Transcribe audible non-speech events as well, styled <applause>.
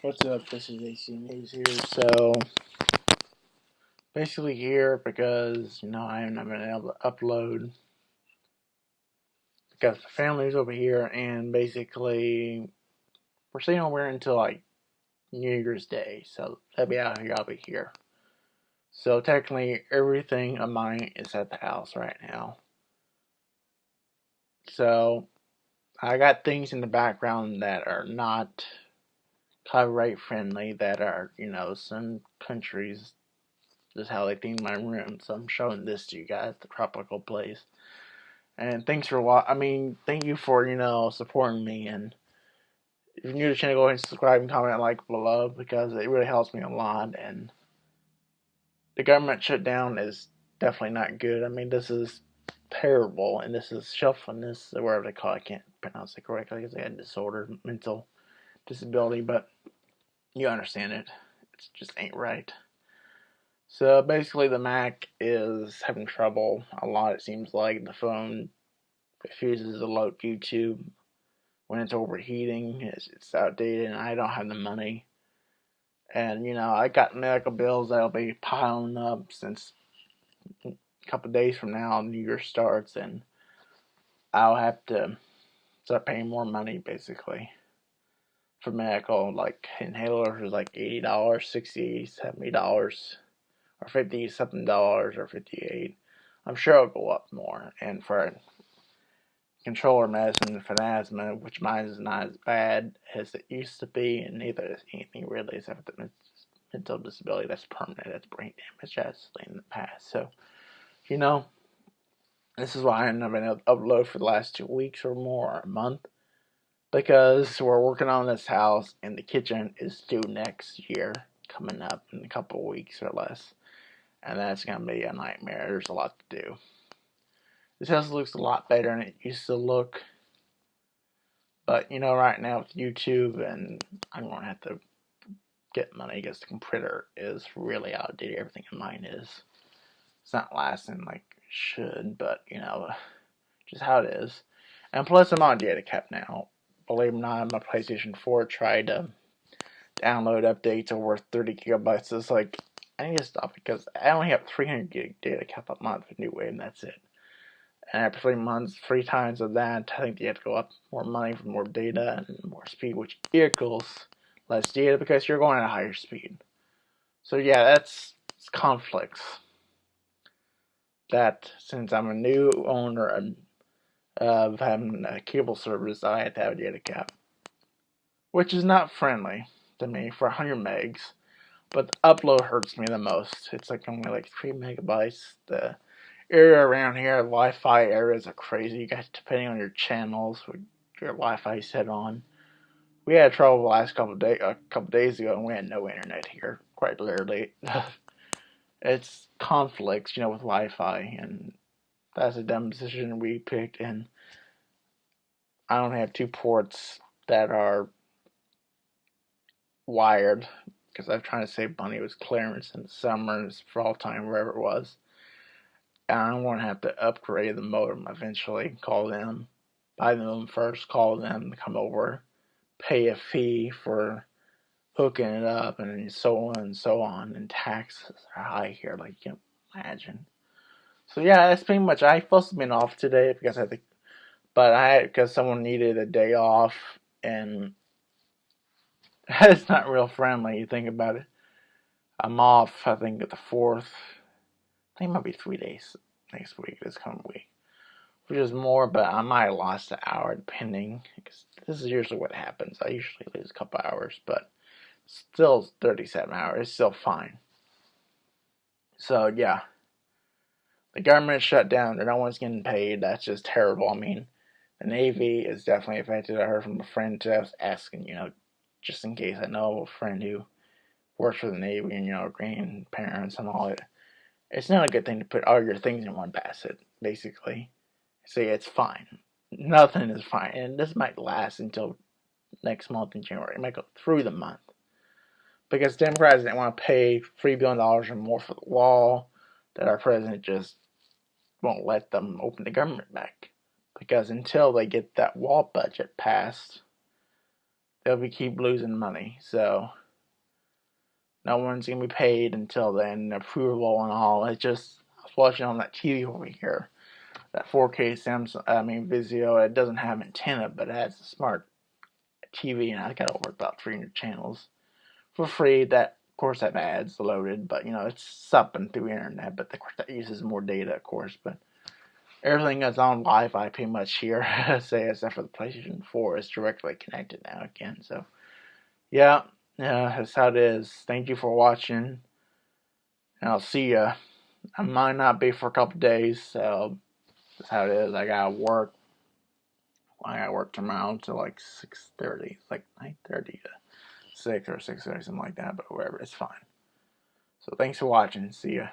What's up? This is AC News here. So, basically here because, you know, I haven't been able to upload because the family's over here and basically we're staying over until like New Year's Day. So, they'll be out here, I'll be here. So, technically, everything of mine is at the house right now. So, I got things in the background that are not copyright friendly that are, you know, some countries this is how they theme my room. So I'm showing this to you guys, the tropical place. And thanks for watching. I mean, thank you for, you know, supporting me and if you're new to the channel, go ahead and subscribe and comment like below because it really helps me a lot and the government shutdown is definitely not good. I mean this is terrible and this is shelfness or whatever they call it. I can't pronounce it correctly because I had disorder, mental disability, but you understand it. It just ain't right. So basically, the Mac is having trouble a lot. It seems like the phone refuses to load YouTube when it's overheating. It's, it's outdated, and I don't have the money. And you know, I got medical bills that'll be piling up since a couple days from now, New Year starts, and I'll have to start paying more money basically for medical. Like inhalers is like eighty dollars, sixty, seventy dollars or 50 something dollars or 58 I'm sure it'll go up more. And for controller medicine for asthma which mine is not as bad as it used to be and neither is anything really except the mental disability that's permanent that's brain damage as in the past. So you know this is why I haven't been able to upload for the last two weeks or more or a month because we're working on this house and the kitchen is due next year coming up in a couple weeks or less and that's going to be a nightmare. There's a lot to do. This house looks a lot better than it used to look. But, you know, right now with YouTube, and I'm going to have to get money because the computer is really outdated. Everything in mine is. It's not lasting like it should, but, you know, just how it is. And plus, I'm on data cap now. Believe it or not, my PlayStation 4 tried to download updates over 30 gigabytes. It's like, I need to stop because I only have 300 gig data cap a month with New Wave, and that's it. And after three months, three times of that, I think you have to go up more money for more data and more speed, which equals less data because you're going at a higher speed. So yeah, that's conflicts. That since I'm a new owner of having a cable service, I have to have a data cap, which is not friendly to me for 100 megs but the upload hurts me the most. It's like only like 3 megabytes. The area around here, Wi-Fi areas are crazy. You guys, depending on your channels, your Wi-Fi set on. We had trouble the last couple of day, a couple days ago, and we had no internet here, quite literally. <laughs> it's conflicts, you know, with Wi-Fi, and that's a dumb decision we picked. And I don't have two ports that are wired because I'm trying to save money. It was clearance in the summer, for all time, wherever it was. And I don't want to have to upgrade the modem eventually. Call them, buy them first, call them, to come over, pay a fee for hooking it up, and so on and so on. And taxes are high here, like you can imagine. So yeah, that's pretty much. I supposed to be off today because I think, but I because someone needed a day off and <laughs> That's not real friendly, you think about it. I'm off, I think, at the 4th. I think it might be three days next week, this coming week. Which is more, but I might have lost an hour depending. Because this is usually what happens. I usually lose a couple hours, but still 37 hours. It's still fine. So, yeah. The government shut down. No one's getting paid. That's just terrible. I mean, the Navy is definitely affected. I heard from a friend just asking, you know, just in case I know a friend who works for the Navy and, you know, grandparents and all it. It's not a good thing to put all your things in one basket, basically. Say it's fine. Nothing is fine. And this might last until next month in January. It might go through the month. Because Democrats didn't want to pay $3 billion or more for the wall, that our president just won't let them open the government back. Because until they get that wall budget passed, they'll be keep losing money. So no one's gonna be paid until then. Approval and all. It just I was watching on that TV over here. That 4K Samsung, I mean Vizio. It doesn't have antenna, but it has a smart TV, and I got over about 300 channels for free. That course have ads loaded, but you know it's something through internet. But of course that uses more data, of course. But everything that's on Wi-Fi pretty much here, <laughs> say except for the PlayStation 4, is directly connected now again. So yeah, yeah, that's how it is. Thank you for watching, and I'll see ya. I might not be for a couple days, so that's how it is. I gotta work. I gotta work tomorrow until like six thirty, like nine thirty six or six or something like that. But whatever, it's fine. So thanks for watching. See ya.